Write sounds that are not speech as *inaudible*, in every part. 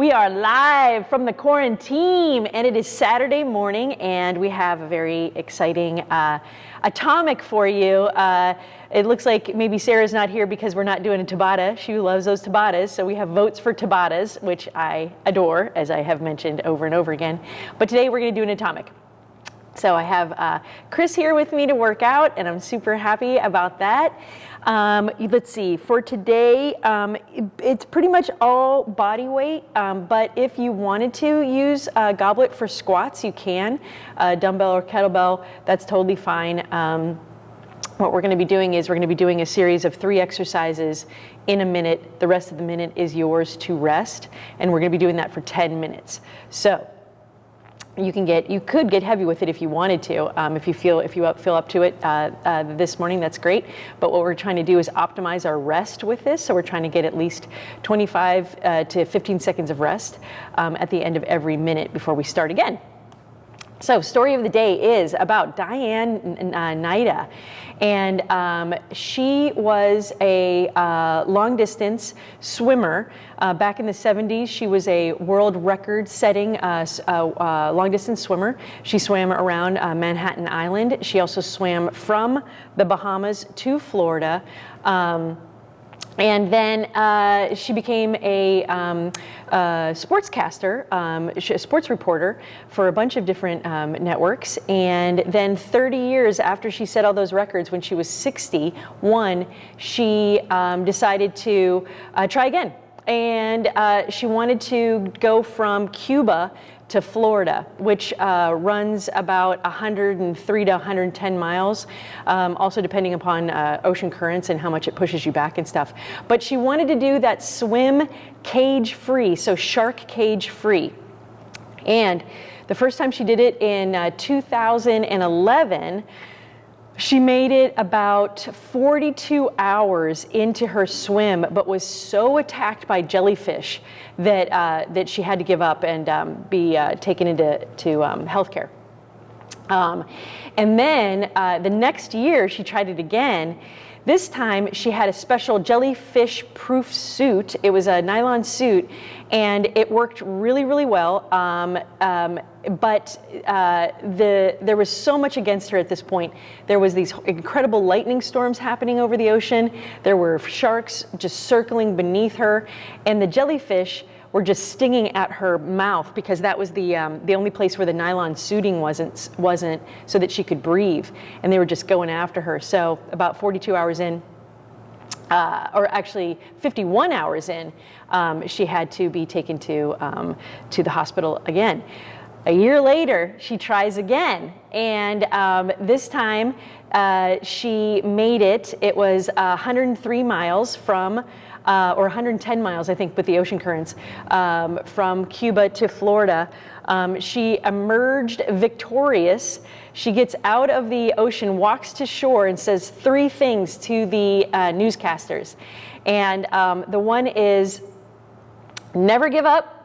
We are live from the quarantine, and it is Saturday morning, and we have a very exciting uh, atomic for you. Uh, it looks like maybe Sarah's not here because we're not doing a Tabata. She loves those Tabatas, so we have votes for Tabatas, which I adore, as I have mentioned over and over again. But today we're going to do an atomic. So I have uh, Chris here with me to work out, and I'm super happy about that. Um, let's see, for today, um, it's pretty much all body weight, um, but if you wanted to use a goblet for squats, you can. Dumbbell or kettlebell, that's totally fine. Um, what we're going to be doing is we're going to be doing a series of three exercises in a minute. The rest of the minute is yours to rest, and we're going to be doing that for 10 minutes. So you can get you could get heavy with it if you wanted to um, if you feel if you up, feel up to it uh, uh, this morning that's great. But what we're trying to do is optimize our rest with this. So we're trying to get at least 25 uh, to 15 seconds of rest um, at the end of every minute before we start again so story of the day is about Diane uh, Nyad and um, she was a uh, long distance swimmer. Uh, back in the 70s, she was a world record setting uh, uh, uh, long distance swimmer. She swam around Manhattan Island. She also swam from the Bahamas to Florida. Um, and then uh, she became a um, uh, sportscaster, um, a sports reporter for a bunch of different um, networks. And then 30 years after she set all those records, when she was 61, she um, decided to uh, try again. And uh, she wanted to go from Cuba to Florida, which uh, runs about 103 to 110 miles, um, also depending upon uh, ocean currents and how much it pushes you back and stuff. But she wanted to do that swim cage free, so shark cage free. And the first time she did it in uh, 2011, she made it about 42 hours into her swim, but was so attacked by jellyfish that, uh, that she had to give up and um, be uh, taken into to, um, healthcare. Um, and then uh, the next year, she tried it again this time she had a special jellyfish proof suit. It was a nylon suit and it worked really, really well. Um, um, but uh, the, there was so much against her at this point. There was these incredible lightning storms happening over the ocean. There were sharks just circling beneath her and the jellyfish were just stinging at her mouth because that was the um, the only place where the nylon suiting wasn't wasn't so that she could breathe, and they were just going after her. So about 42 hours in. Uh, or actually 51 hours in, um, she had to be taken to, um, to the hospital again. A year later, she tries again, and um, this time uh, she made it. It was uh, 103 miles from uh, or 110 miles, I think, with the ocean currents um, from Cuba to Florida. Um, she emerged victorious. She gets out of the ocean, walks to shore, and says three things to the uh, newscasters. And um, the one is never give up,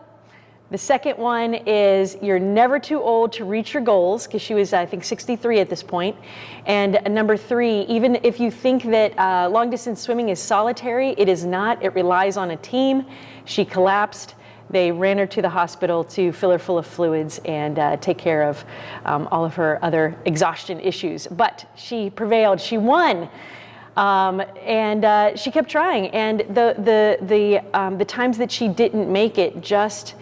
the second one is you're never too old to reach your goals, because she was, I think, 63 at this point. And number three, even if you think that uh, long distance swimming is solitary, it is not. It relies on a team. She collapsed. They ran her to the hospital to fill her full of fluids and uh, take care of um, all of her other exhaustion issues. But she prevailed. She won. Um, and uh, she kept trying. And the, the, the, um, the times that she didn't make it just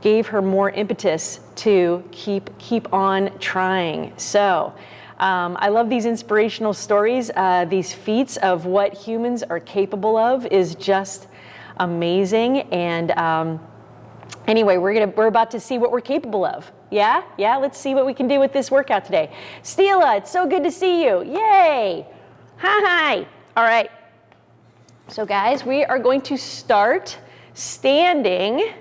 gave her more impetus to keep keep on trying. So. Um, I love these inspirational stories. Uh, these feats of what humans are capable of is just amazing. And um, anyway, we're gonna we're about to see what we're capable of. Yeah, yeah. Let's see what we can do with this workout today. Stila, it's so good to see you. Yay! Hi. All right. So guys, we are going to start standing.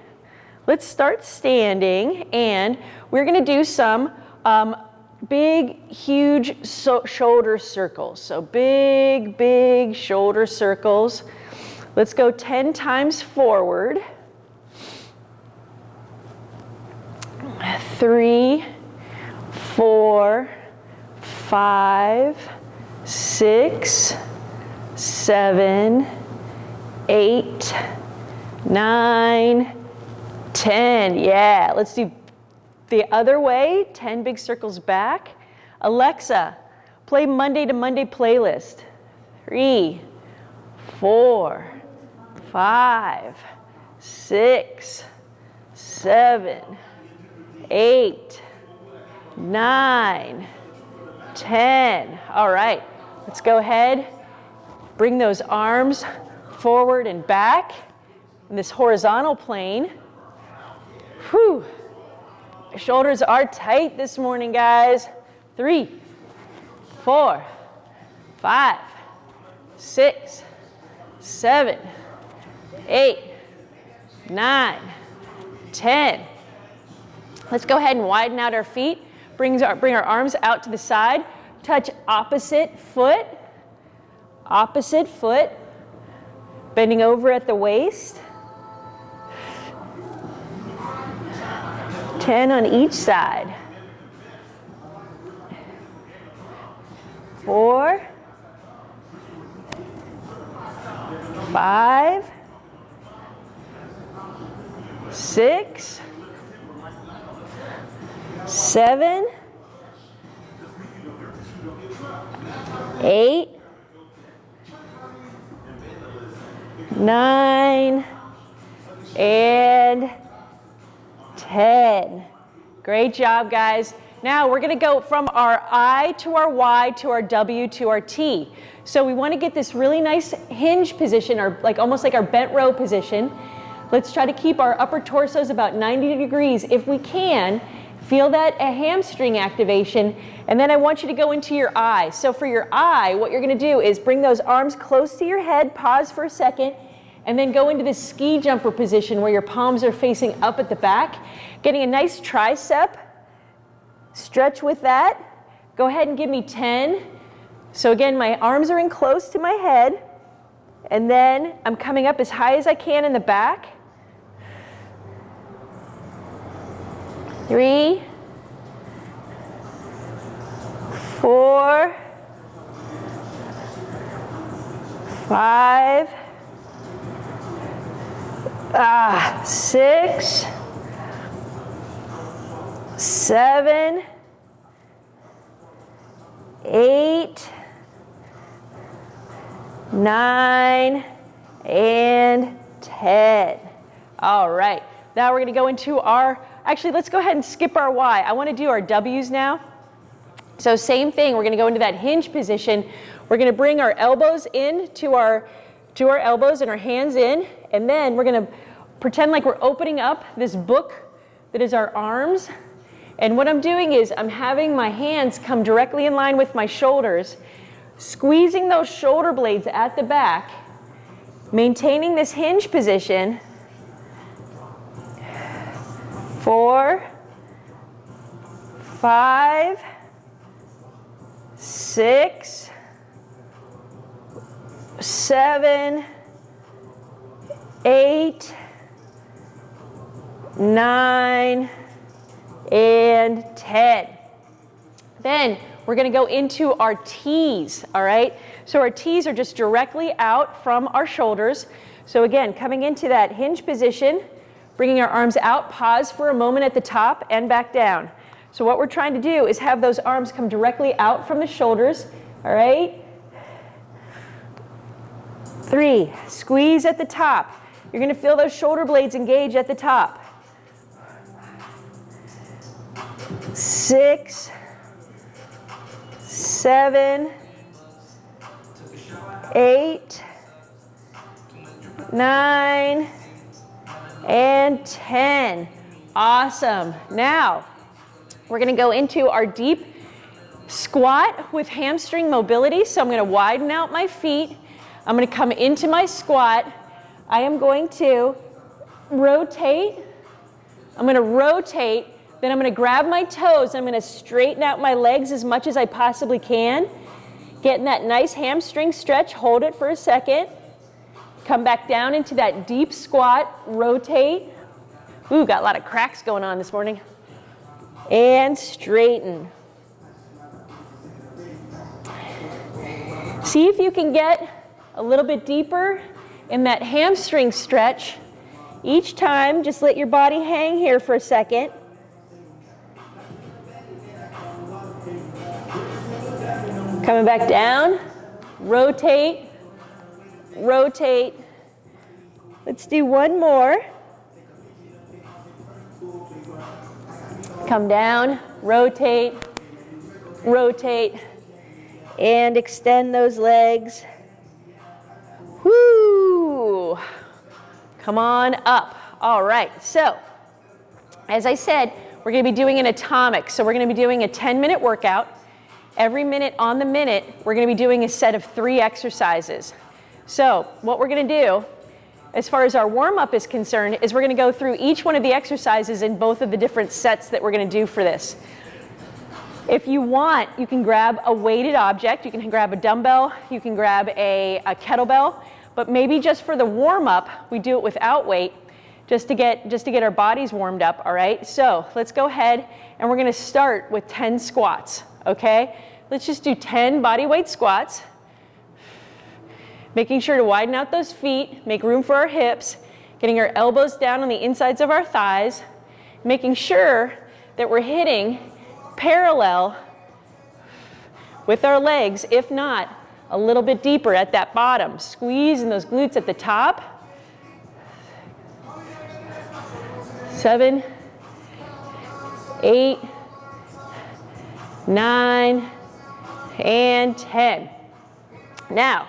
Let's start standing and we're gonna do some um, big, huge so shoulder circles. So big, big shoulder circles. Let's go 10 times forward. Three, four, five, six, seven, eight, nine, 10, yeah. Let's do the other way, 10 big circles back. Alexa, play Monday to Monday playlist. Three, four, five, six, seven, eight, nine, ten. All right, let's go ahead. Bring those arms forward and back in this horizontal plane. Whew. Shoulders are tight this morning, guys. Three, four, five, six, seven, eight, nine, ten. Let's go ahead and widen out our feet. Bring our, bring our arms out to the side. Touch opposite foot. Opposite foot. Bending over at the waist. 10 on each side. Four, five, six, seven, eight, nine, and 10. Great job, guys. Now we're gonna go from our I to our Y to our W to our T. So we wanna get this really nice hinge position, or like almost like our bent row position. Let's try to keep our upper torsos about 90 degrees if we can. Feel that a hamstring activation. And then I want you to go into your I. So for your I, what you're gonna do is bring those arms close to your head, pause for a second, and then go into this ski jumper position where your palms are facing up at the back, getting a nice tricep Stretch with that. Go ahead and give me 10. So again, my arms are in close to my head. And then I'm coming up as high as I can in the back. Three, four, five, ah, six, seven, eight, nine, and 10. All right, now we're gonna go into our, actually let's go ahead and skip our Y. I wanna do our W's now. So same thing, we're gonna go into that hinge position. We're gonna bring our elbows in to our, to our elbows and our hands in, and then we're gonna pretend like we're opening up this book that is our arms and what I'm doing is I'm having my hands come directly in line with my shoulders, squeezing those shoulder blades at the back, maintaining this hinge position. Four, five, six, seven, eight, nine, and 10. Then we're going to go into our T's, all right? So our T's are just directly out from our shoulders. So again, coming into that hinge position, bringing our arms out, pause for a moment at the top and back down. So what we're trying to do is have those arms come directly out from the shoulders, all right? Three, squeeze at the top. You're gonna feel those shoulder blades engage at the top. six, seven, eight, nine, and 10. Awesome. Now, we're to go into our deep squat with hamstring mobility. So I'm to widen out my feet. I'm going to come into my squat. I am going to rotate. I'm going to rotate then I'm gonna grab my toes, I'm gonna straighten out my legs as much as I possibly can. Getting that nice hamstring stretch, hold it for a second. Come back down into that deep squat, rotate. Ooh, got a lot of cracks going on this morning. And straighten. See if you can get a little bit deeper in that hamstring stretch Each time, just let your body hang here for a second. Coming back down, rotate, rotate. Let's do one more. Come down, rotate, rotate, and extend those legs. Come on up. All right, so as I said, we're gonna be doing an atomic. So we're gonna be doing a 10 minute workout. Every minute on the minute, we're gonna be doing a set of three exercises. So what we're gonna do, as far as our warm up is concerned, is we're gonna go through each one of the exercises in both of the different sets that we're gonna do for this. If you want, you can grab a weighted object. You can grab a dumbbell, you can grab a, a kettlebell, but maybe just for the warm up, we do it without weight just to get just to get our bodies warmed up, all right? So let's go ahead and we're gonna start with 10 squats, okay? Let's just do 10 body weight squats. Making sure to widen out those feet, make room for our hips, getting our elbows down on the insides of our thighs, making sure that we're hitting parallel with our legs, if not, a little bit deeper at that bottom. Squeezing those glutes at the top. Seven, eight, nine, and 10. Now,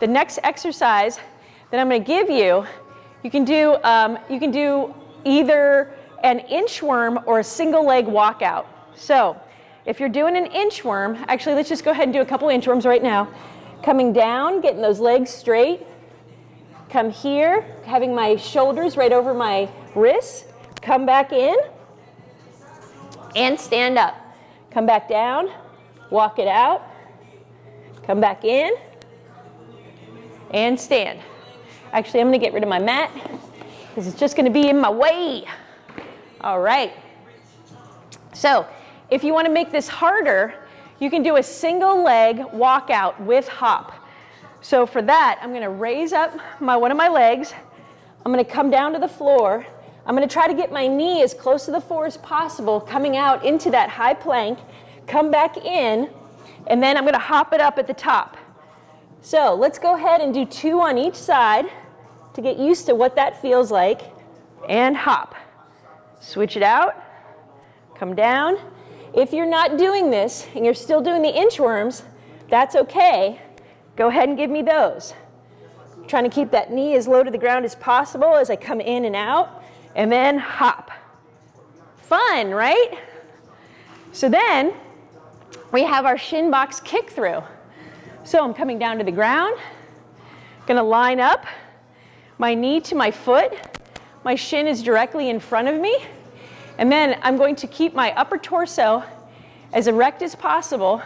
the next exercise that I'm going to give you, you can do, um, you can do either an inchworm or a single leg walkout. So if you're doing an inchworm, actually let's just go ahead and do a couple inchworms right now. Coming down, getting those legs straight. Come here, having my shoulders right over my wrists. Come back in and stand up. Come back down, walk it out, come back in, and stand. Actually, I'm gonna get rid of my mat because it's just gonna be in my way. All right. So, if you wanna make this harder, you can do a single leg walkout with hop. So for that, I'm gonna raise up my, one of my legs. I'm gonna come down to the floor. I'm gonna try to get my knee as close to the floor as possible, coming out into that high plank, come back in, and then I'm gonna hop it up at the top. So let's go ahead and do two on each side to get used to what that feels like, and hop. Switch it out, come down. If you're not doing this and you're still doing the inchworms, that's okay. Go ahead and give me those. Trying to keep that knee as low to the ground as possible as I come in and out, and then hop. Fun, right? So then we have our shin box kick through. So I'm coming down to the ground, gonna line up my knee to my foot. My shin is directly in front of me. And then I'm going to keep my upper torso as erect as possible.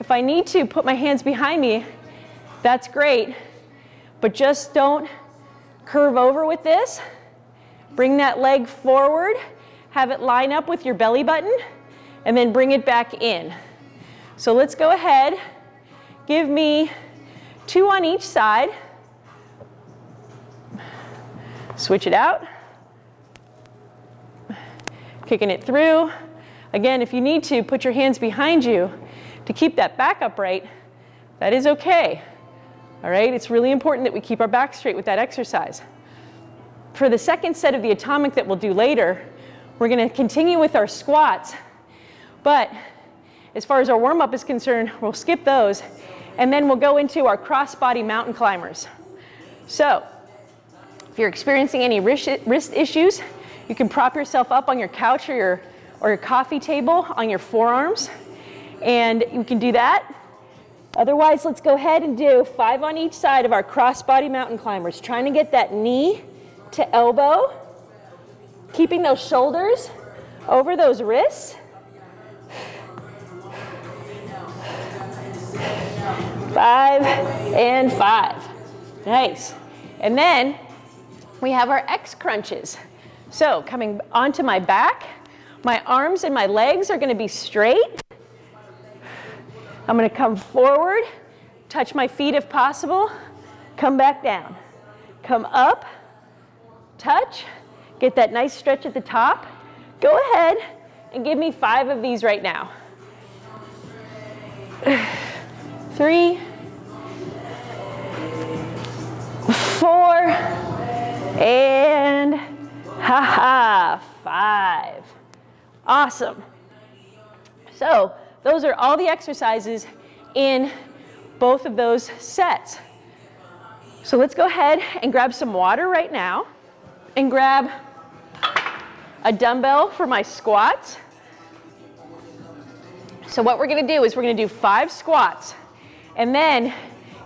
If I need to put my hands behind me, that's great. But just don't curve over with this. Bring that leg forward, have it line up with your belly button, and then bring it back in. So let's go ahead. Give me two on each side. Switch it out. Kicking it through. Again, if you need to, put your hands behind you to keep that back upright. That is okay. All right, it's really important that we keep our back straight with that exercise. For the second set of the atomic that we'll do later, we're gonna continue with our squats, but as far as our warm up is concerned, we'll skip those, and then we'll go into our crossbody mountain climbers. So, if you're experiencing any wrist, wrist issues, you can prop yourself up on your couch or your, or your coffee table on your forearms, and you can do that. Otherwise, let's go ahead and do five on each side of our crossbody mountain climbers, trying to get that knee to elbow, keeping those shoulders over those wrists. Five and five. Nice. And then we have our X crunches. So coming onto my back, my arms and my legs are gonna be straight. I'm gonna come forward, touch my feet if possible, come back down. Come up, touch, get that nice stretch at the top. Go ahead and give me five of these right now. *sighs* Three, four, and ha-ha, five. Awesome. So those are all the exercises in both of those sets. So let's go ahead and grab some water right now and grab a dumbbell for my squats. So what we're gonna do is we're gonna do five squats. And then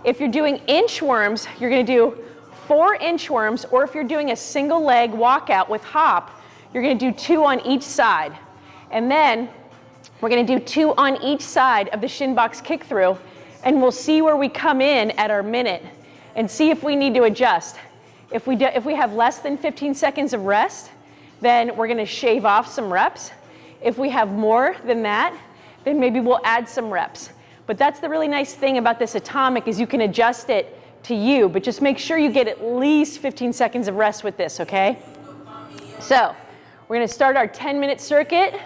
if you're doing inchworms, you're gonna do four inchworms, or if you're doing a single leg walkout with hop, you're gonna do two on each side. And then we're gonna do two on each side of the shin box kick through, and we'll see where we come in at our minute and see if we need to adjust. If we, do, if we have less than 15 seconds of rest, then we're gonna shave off some reps. If we have more than that, then maybe we'll add some reps. But that's the really nice thing about this atomic is you can adjust it to you, but just make sure you get at least 15 seconds of rest with this, okay? So we're gonna start our 10 minute circuit,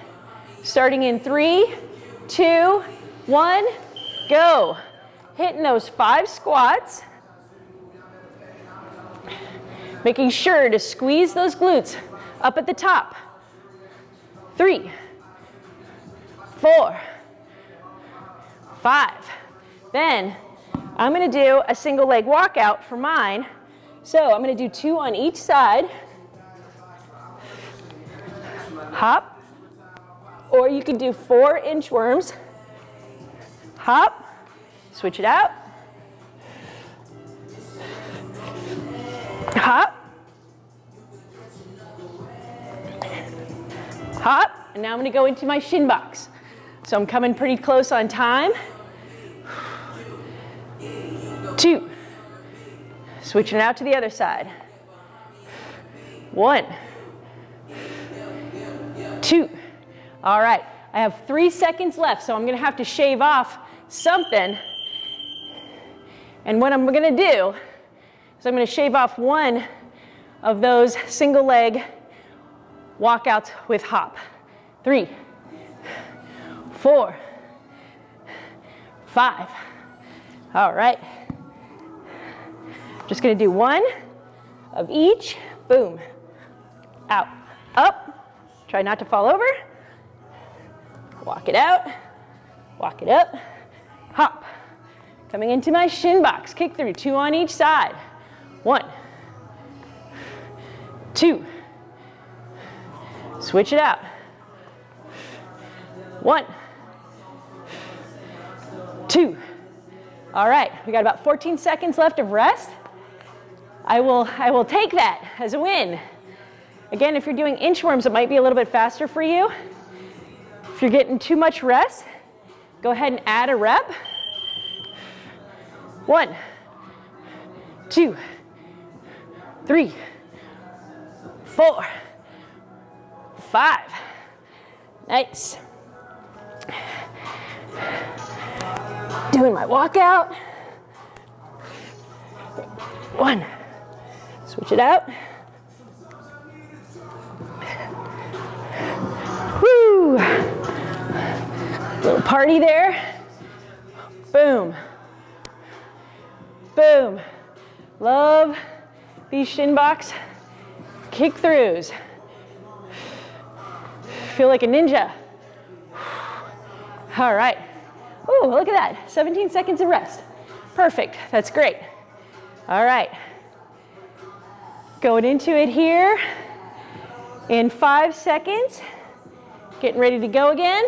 starting in three, two, one, go. Hitting those five squats. Making sure to squeeze those glutes up at the top. Three, four, five. Then I'm gonna do a single leg walkout for mine. So I'm gonna do two on each side. Hop. Or you can do four inchworms. Hop. Switch it out. Hop. Hop. And now I'm gonna go into my shin box. So I'm coming pretty close on time. Two. Switching it out to the other side. One. Two. All right, I have three seconds left, so I'm gonna have to shave off something. And what I'm gonna do is I'm gonna shave off one of those single leg walkouts with hop. Three, four, five. All right. Just gonna do one of each. Boom. Out. Up. Try not to fall over. Walk it out. Walk it up. Hop. Coming into my shin box. Kick through. Two on each side. One. Two. Switch it out. One. Two. All right, we got about 14 seconds left of rest. I will, I will take that as a win. Again, if you're doing inchworms, it might be a little bit faster for you. If you're getting too much rest, go ahead and add a rep. One, two, three, four, five. Nice. Doing my walkout. One. Switch it out. Woo! Little party there. Boom. Boom. Love these shin box kick throughs. Feel like a ninja. All right. Oh, look at that. 17 seconds of rest. Perfect. That's great. All right. Going into it here in five seconds. Getting ready to go again.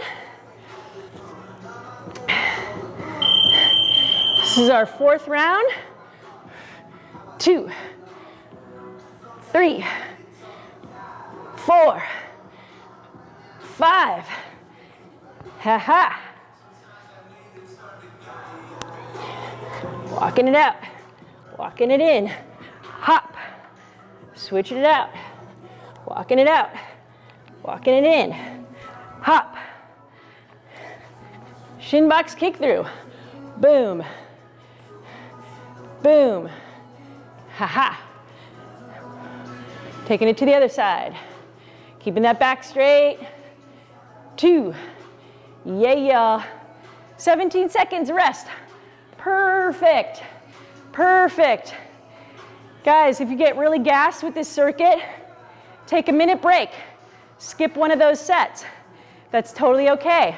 This is our fourth round. Two, three, four, five. Ha ha. Walking it out, walking it in, hop, switching it out, walking it out, walking it in, hop, shin box kick through, boom, boom, ha ha. Taking it to the other side. Keeping that back straight. Two. Yeah. 17 seconds rest. Perfect. Perfect. Guys, if you get really gassed with this circuit, take a minute break. Skip one of those sets. That's totally okay.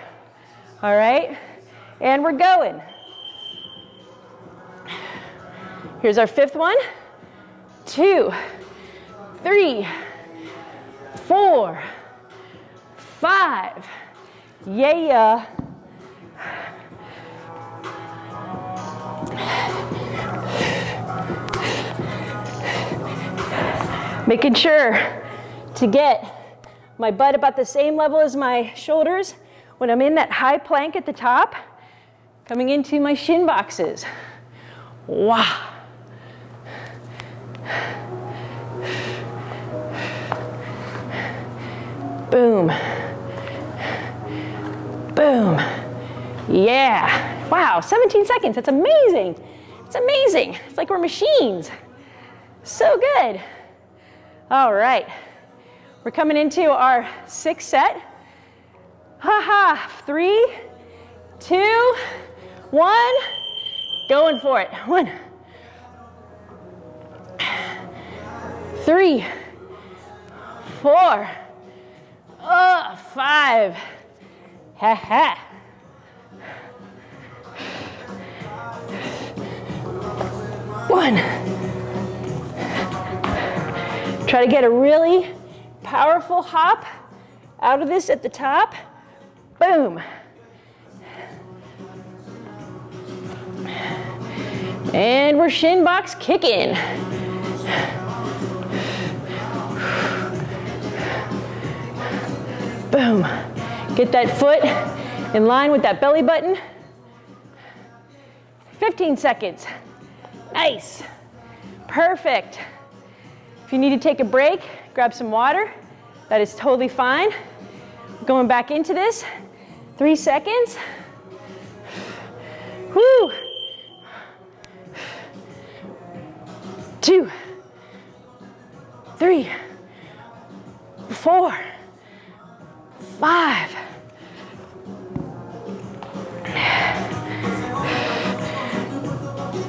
All right? And we're going. Here's our fifth one. Two, three, four, five. Yeah. Making sure to get my butt about the same level as my shoulders when I'm in that high plank at the top, coming into my shin boxes. Wow. Boom. Boom. Yeah. Wow, 17 seconds. That's amazing. It's amazing. It's like we're machines. So good. All right. We're coming into our sixth set. Ha ha. Three, two, one. Going for it. One, three, four, oh, five. Ha ha. One. Try to get a really powerful hop out of this at the top. Boom. And we're shin box kicking. Boom. Get that foot in line with that belly button. 15 seconds. Nice. Perfect. If you need to take a break, grab some water. That is totally fine. Going back into this. Three seconds. Whoo. Two. Three. Four. Five.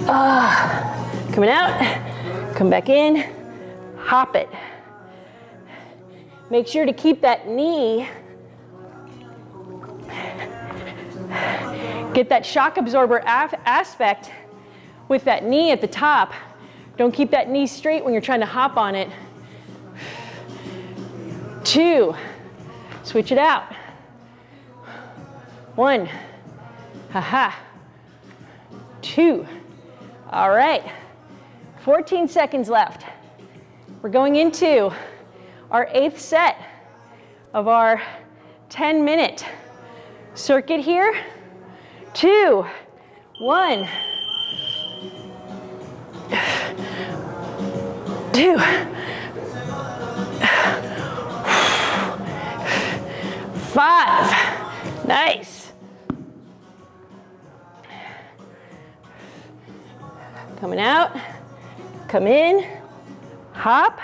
Uh, coming out, come back in, hop it. Make sure to keep that knee, get that shock absorber aspect with that knee at the top. Don't keep that knee straight when you're trying to hop on it. Two, switch it out. One, haha, two, all right, 14 seconds left. We're going into our eighth set of our 10 minute circuit here. Two, one, two, five. Nice. Coming out, come in, hop,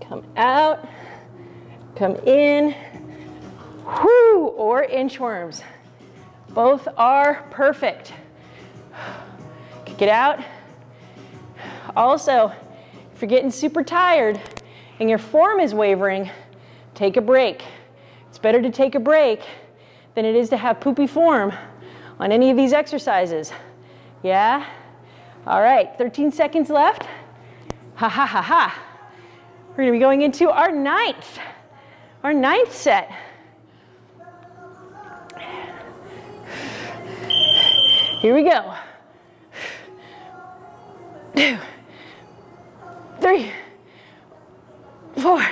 come out, come in, whoo, or inchworms. Both are perfect. Kick it out. Also, if you're getting super tired and your form is wavering, take a break. It's better to take a break than it is to have poopy form on any of these exercises. Yeah? All right, 13 seconds left. Ha ha ha ha. We're gonna be going into our ninth, our ninth set. Here we go. Two, three, four,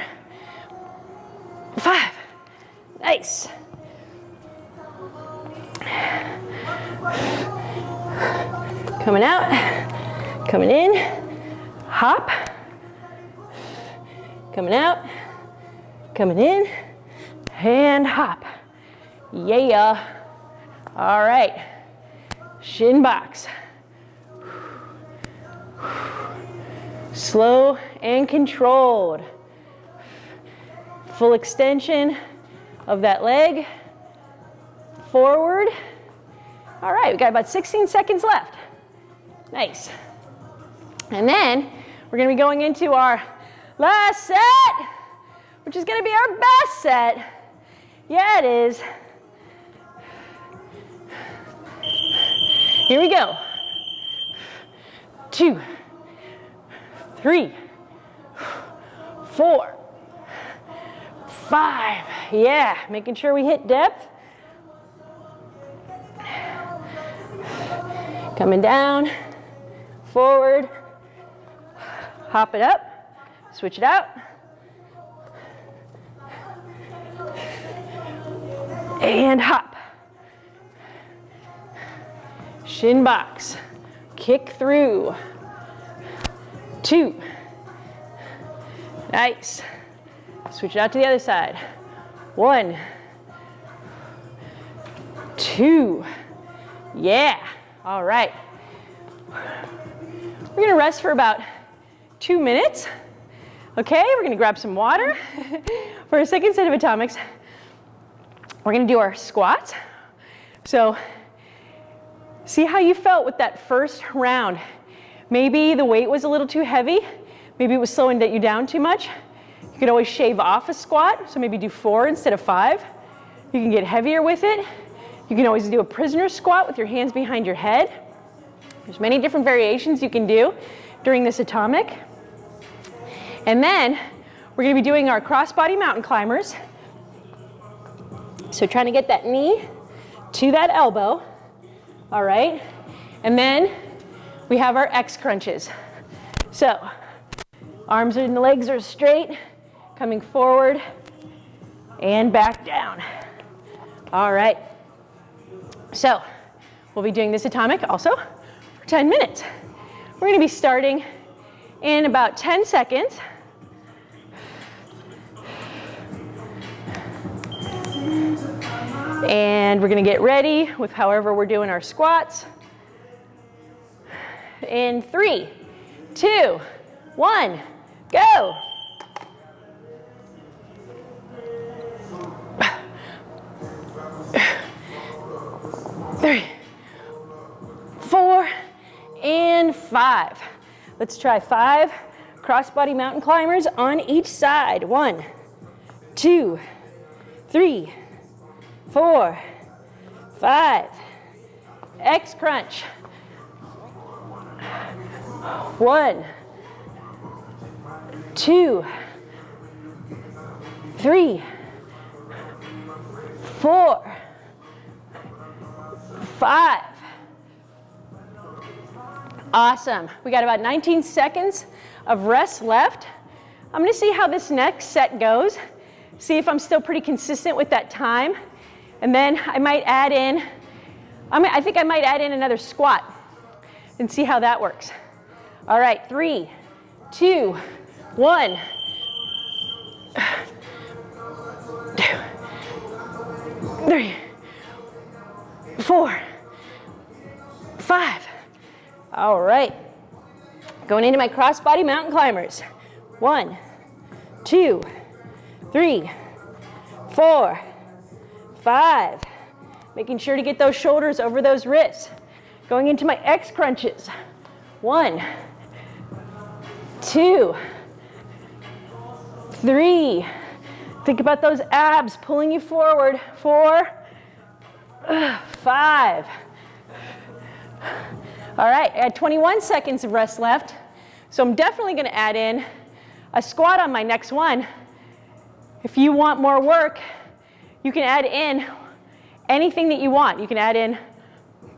five. Nice. Coming out, coming in, hop, coming out, coming in, and hop. Yeah. All right. Shin box. Slow and controlled. Full extension of that leg. Forward. All right, we got about 16 seconds left. Nice. And then we're gonna be going into our last set, which is gonna be our best set. Yeah, it is. Here we go. Two, three, four, five. Yeah, making sure we hit depth. Coming down, forward, hop it up, switch it out. And hop. Shin box, kick through. Two. Nice. Switch it out to the other side. One. Two. Yeah. All right. We're gonna rest for about two minutes. Okay, we're gonna grab some water. *laughs* for our second set of atomics, we're gonna do our squats. So, see how you felt with that first round. Maybe the weight was a little too heavy. Maybe it was slowing you down too much. You could always shave off a squat, so maybe do four instead of five. You can get heavier with it. You can always do a prisoner squat with your hands behind your head. There's many different variations you can do during this atomic. And then we're gonna be doing our crossbody mountain climbers. So trying to get that knee to that elbow, all right? And then we have our X crunches. So arms and legs are straight, coming forward and back down. All right. So we'll be doing this atomic also for 10 minutes. We're gonna be starting in about 10 seconds. And we're gonna get ready with however we're doing our squats in three, two, one, go. Three, four, and five. Let's try five crossbody mountain climbers on each side. One, two, three, four, five. X crunch. One, two, three, four, five. Awesome. We got about 19 seconds of rest left. I'm gonna see how this next set goes. See if I'm still pretty consistent with that time. And then I might add in, I think I might add in another squat and see how that works. All right, three, two, one. *sighs* Three, four, five. All right. Going into my crossbody mountain climbers. One, two, three, four, five. Making sure to get those shoulders over those wrists. Going into my X crunches. One, two, three. Think about those abs pulling you forward. Four, five. All right, I had 21 seconds of rest left. So I'm definitely gonna add in a squat on my next one. If you want more work, you can add in anything that you want. You can add in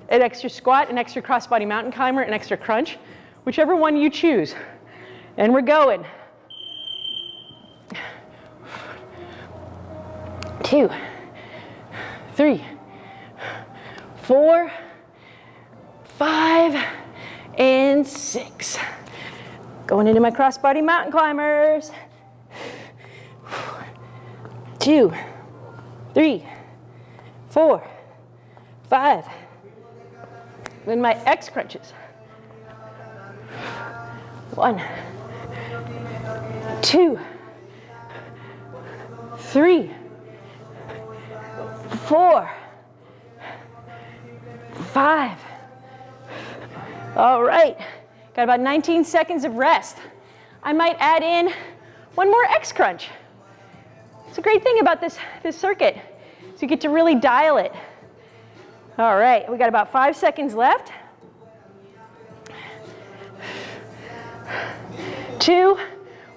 an extra squat, an extra crossbody mountain climber, an extra crunch, whichever one you choose. And we're going. Two, three, four, five, and six. Going into my crossbody mountain climbers. Two, three, four, five, then my X crunches. One, two, three, four, five. All right, got about 19 seconds of rest. I might add in one more X crunch. It's a great thing about this, this circuit. So you get to really dial it. All right, we got about five seconds left. Two,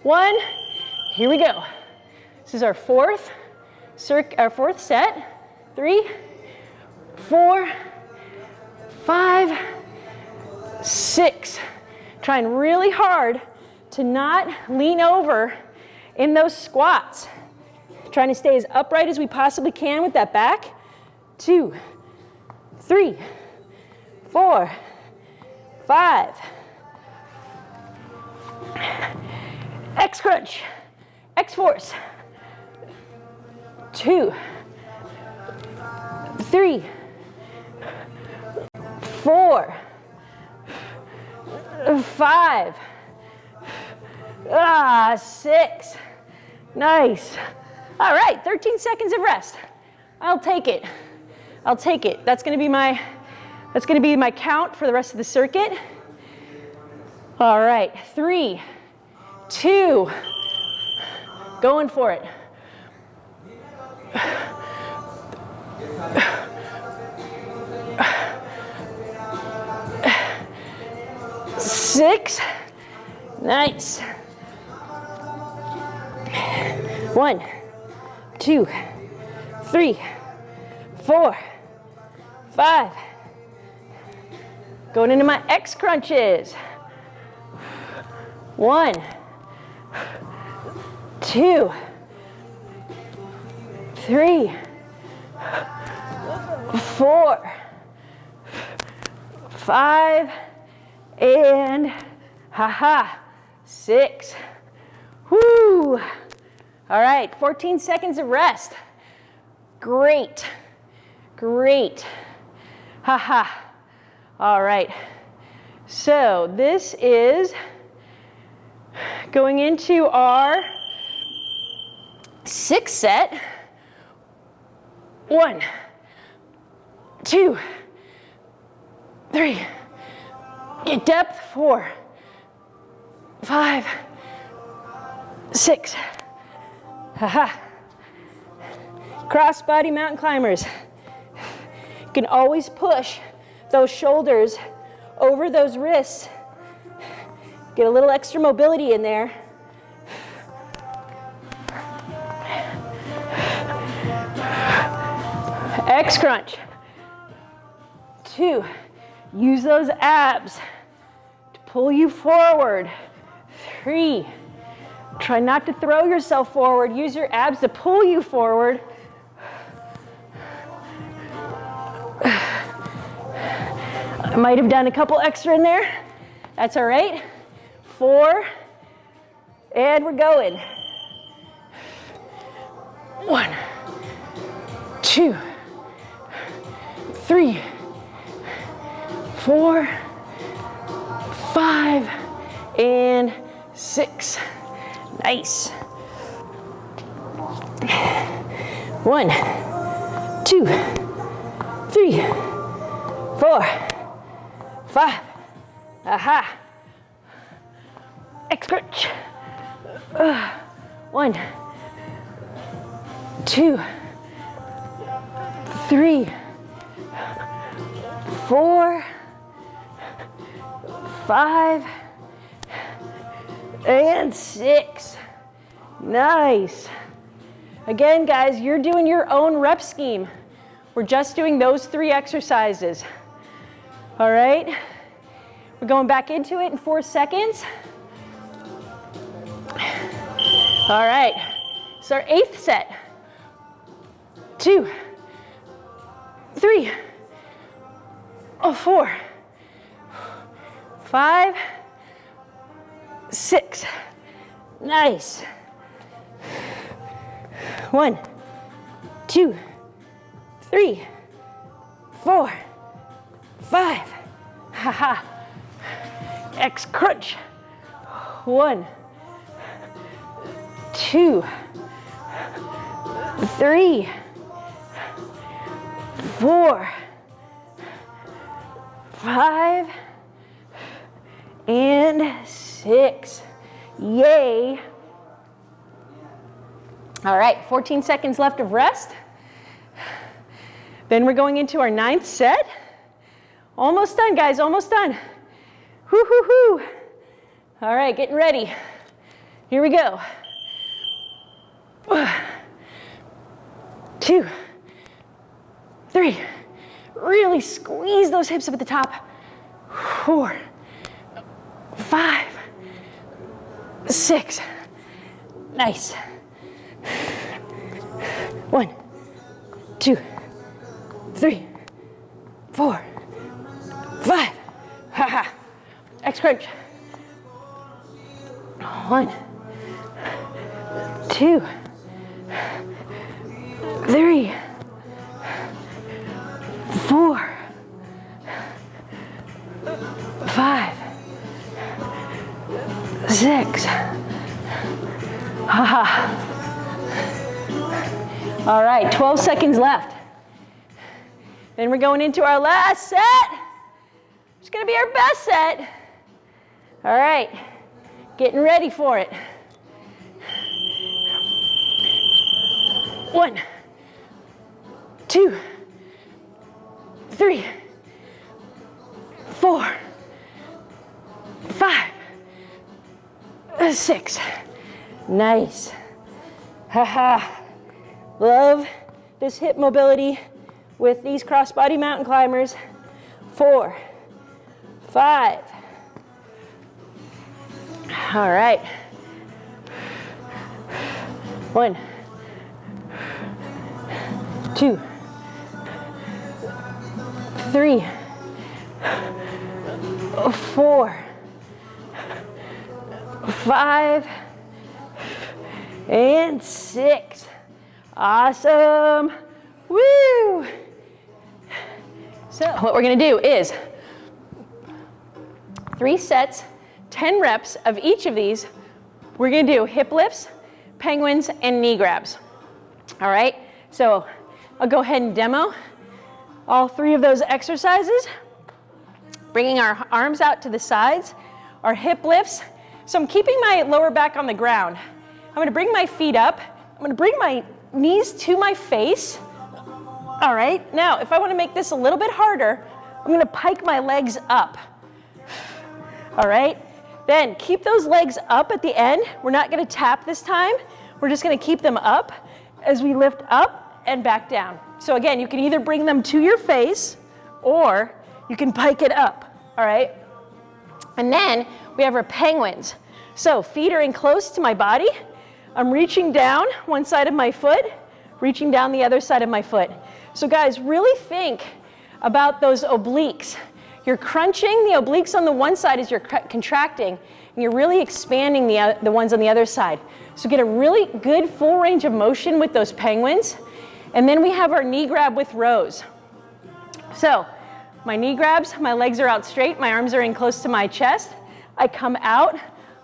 one, here we go. This is our fourth, our fourth set. Three, four, five, six. Trying really hard to not lean over in those squats. Trying to stay as upright as we possibly can with that back. Two, three, four, five. X crunch, X force. Two, three, four, five, ah, six. Nice. All right, 13 seconds of rest. I'll take it. I'll take it. That's gonna be my, that's gonna be my count for the rest of the circuit. All right, three, two, going for it. Six, nice. One, two, three, four, five. Going into my X crunches. One, two, three, four, five, and haha, six. Whoo! All right, 14 seconds of rest. Great, great. Haha. All right, so this is going into our six set. One, two, three, get depth, four, five, six, haha. Cross body mountain climbers. You can always push those shoulders over those wrists Get a little extra mobility in there. X crunch. Two, use those abs to pull you forward. Three, try not to throw yourself forward. Use your abs to pull you forward. I might have done a couple extra in there. That's all right four, and we're going. One, two, three, four, five, and six. Nice. One, two, three, four, five. Aha. X crunch. One, two, three, four, five, and six. Nice. Again, guys, you're doing your own rep scheme. We're just doing those three exercises. All right? We're going back into it in four seconds. All right, it's our eighth set. Two, three, oh, four, five, six. Nice. One, two, three, four, five. Ha ha. X crunch. One, two, three, four, five, and six. Yay. All right, 14 seconds left of rest. Then we're going into our ninth set. Almost done, guys, almost done. Whoo, hoo, hoo. All right, getting ready. Here we go. Two, three. Really squeeze those hips up at the top. Four, five, six. Nice. One, two, three, four, five. Ha ha. X crunch. One, two, three, four, five, six. Right, 12 seconds left. Then we're going into our last set. It's gonna be our best set. All right, getting ready for it. One, two, three, four, five, six. Nice. Haha. Love this hip mobility with these crossbody mountain climbers. Four, five. All right. One, two, three, four, five, and six. Awesome. Woo! So what we're gonna do is three sets, 10 reps of each of these. We're gonna do hip lifts, penguins, and knee grabs. All right, so I'll go ahead and demo all three of those exercises. Bringing our arms out to the sides, our hip lifts. So I'm keeping my lower back on the ground. I'm gonna bring my feet up. I'm gonna bring my knees to my face. All right, now if I wanna make this a little bit harder, I'm gonna pike my legs up. All right, then keep those legs up at the end. We're not gonna tap this time. We're just gonna keep them up as we lift up and back down. So again, you can either bring them to your face or you can pike it up, all right? And then we have our penguins. So feet are in close to my body. I'm reaching down one side of my foot, reaching down the other side of my foot. So guys, really think about those obliques. You're crunching the obliques on the one side as you're contracting, and you're really expanding the, the ones on the other side. So get a really good full range of motion with those penguins. And then we have our knee grab with rows. So my knee grabs, my legs are out straight, my arms are in close to my chest. I come out,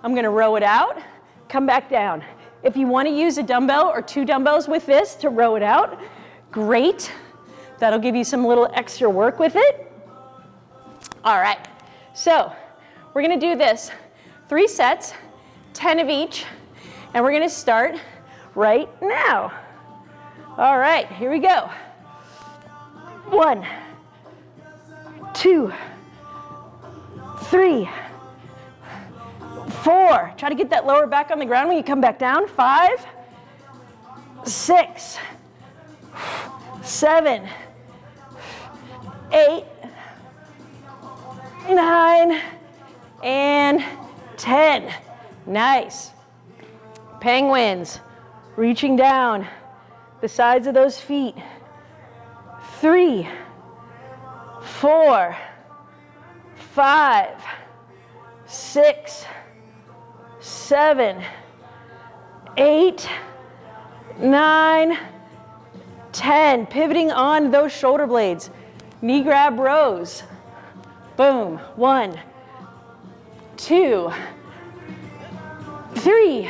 I'm gonna row it out, come back down. If you want to use a dumbbell or two dumbbells with this to row it out, great. That'll give you some little extra work with it. All right, so we're gonna do this three sets, 10 of each, and we're gonna start right now. All right, here we go. One, two, three, four. Try to get that lower back on the ground when you come back down. Five, six, seven, eight, nine, and 10. Nice. Penguins, reaching down the sides of those feet. Three, four, five, six, seven, eight, nine, ten. Pivoting on those shoulder blades. Knee grab rows. Boom. One, two, three,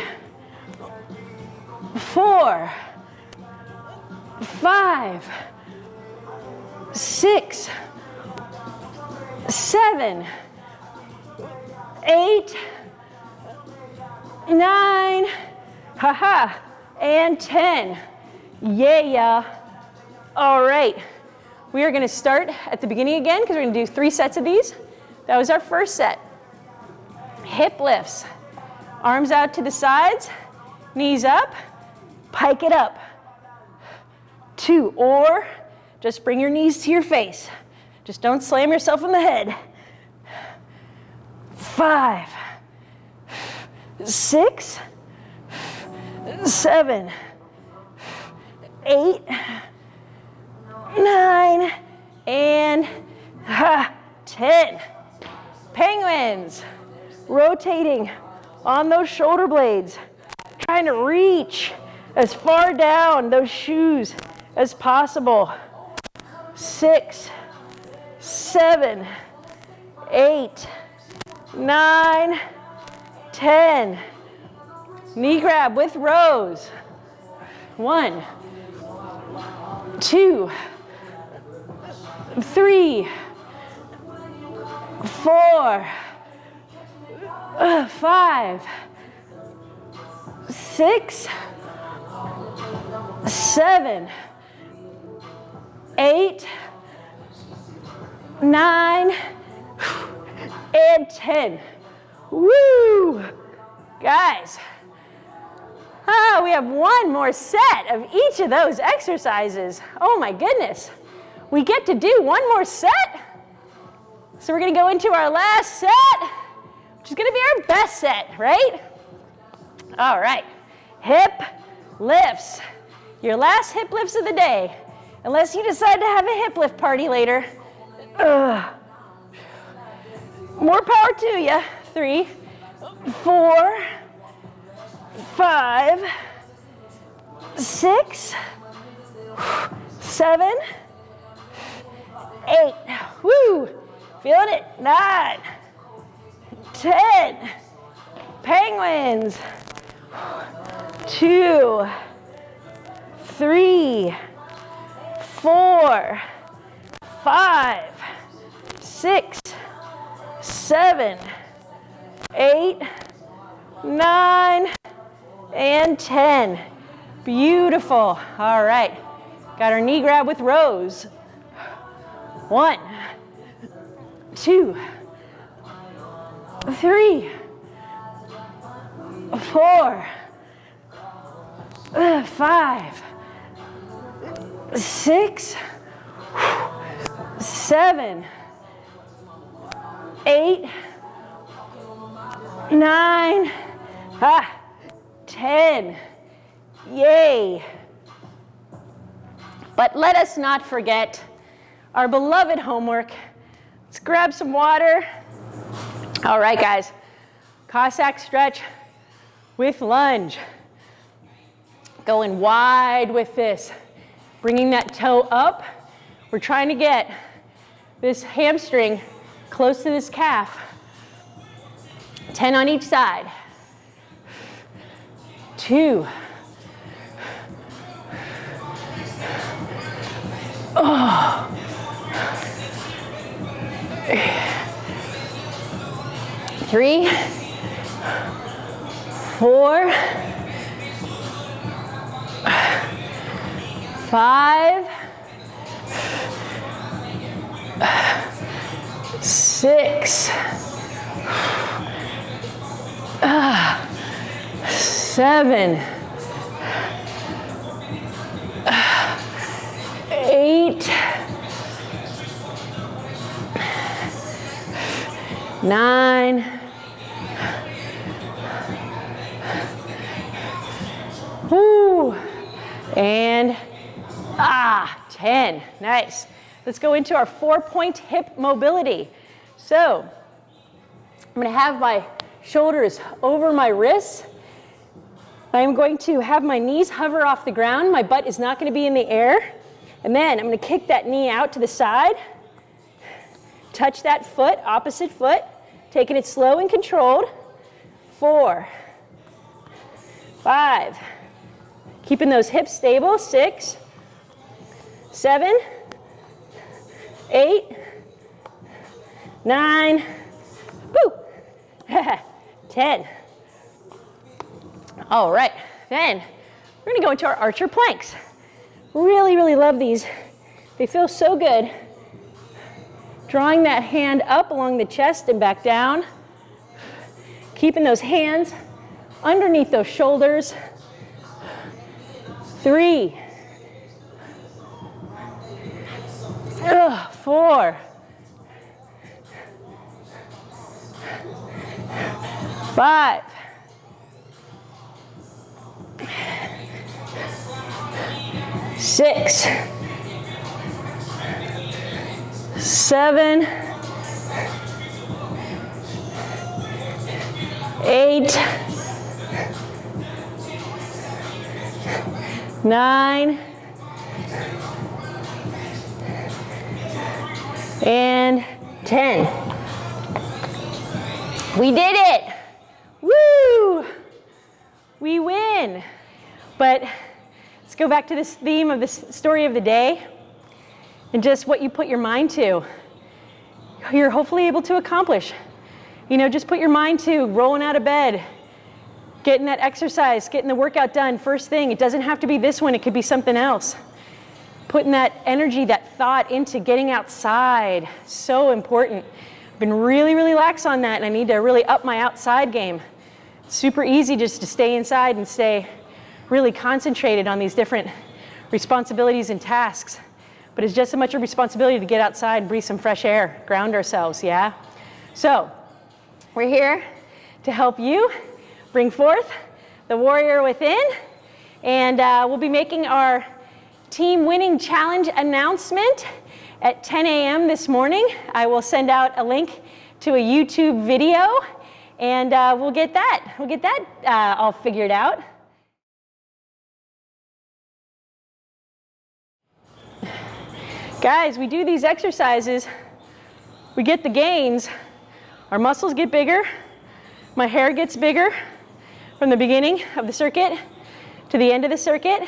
four, five, six, seven, eight, nine, haha, and 10. Yeah. All right. We are going to start at the beginning again because we're going to do three sets of these. That was our first set. Hip lifts. Arms out to the sides, knees up, pike it up. Two, or just bring your knees to your face. Just don't slam yourself in the head. Five, six, seven, eight, nine, and ha, 10. Penguins, rotating on those shoulder blades, trying to reach as far down those shoes as possible. Six, seven, eight, nine, ten. Knee grab with rows. One, two, three, four, uh, five, six, seven, eight, nine, and 10. Woo! Guys, ah, we have one more set of each of those exercises. Oh my goodness. We get to do one more set. So we're gonna go into our last set, which is gonna be our best set, right? All right, hip lifts. Your last hip lifts of the day, unless you decide to have a hip lift party later. Ugh. More power to you. Three, four, five, six, seven, eight. Woo! Feeling it. Nine, ten. Penguins. Two, three, four, five, six, seven, eight, nine, and 10. Beautiful. All right. Got our knee grab with rows. One, two, three, four, five, six, seven, eight, nine, ah, 10. Yay. But let us not forget our beloved homework. Let's grab some water. All right, guys. Cossack stretch with lunge. Going wide with this. Bringing that toe up. We're trying to get this hamstring close to this calf. 10 on each side. Two. Oh. Three, four, five, six, uh, seven, eight, nine, whoo, and ah, 10. Nice. Let's go into our four-point hip mobility. So I'm going to have my shoulders over my wrists. I'm going to have my knees hover off the ground. My butt is not going to be in the air. And then I'm going to kick that knee out to the side. Touch that foot, opposite foot. Taking it slow and controlled. Four, five, Keeping those hips stable, six, seven, eight, nine, woo, *laughs* 10. All right, then we're gonna go into our archer planks. Really, really love these. They feel so good. Drawing that hand up along the chest and back down. Keeping those hands underneath those shoulders. Three. Ugh, four. Five. Six. Seven. Eight. Nine. And 10. We did it. We win. But let's go back to this theme of this story of the day and just what you put your mind to. You're hopefully able to accomplish. You know, just put your mind to rolling out of bed, getting that exercise, getting the workout done first thing. It doesn't have to be this one, it could be something else. Putting that energy, that thought into getting outside, so important. I've been really, really lax on that and I need to really up my outside game. Super easy just to stay inside and stay really concentrated on these different responsibilities and tasks. But it's just as much a responsibility to get outside and breathe some fresh air, ground ourselves, yeah? So, we're here to help you bring forth the warrior within. And uh, we'll be making our team winning challenge announcement at 10 a.m. this morning. I will send out a link to a YouTube video and uh, we'll get that, we'll get that uh, all figured out. Guys, we do these exercises, we get the gains, our muscles get bigger, my hair gets bigger from the beginning of the circuit to the end of the circuit.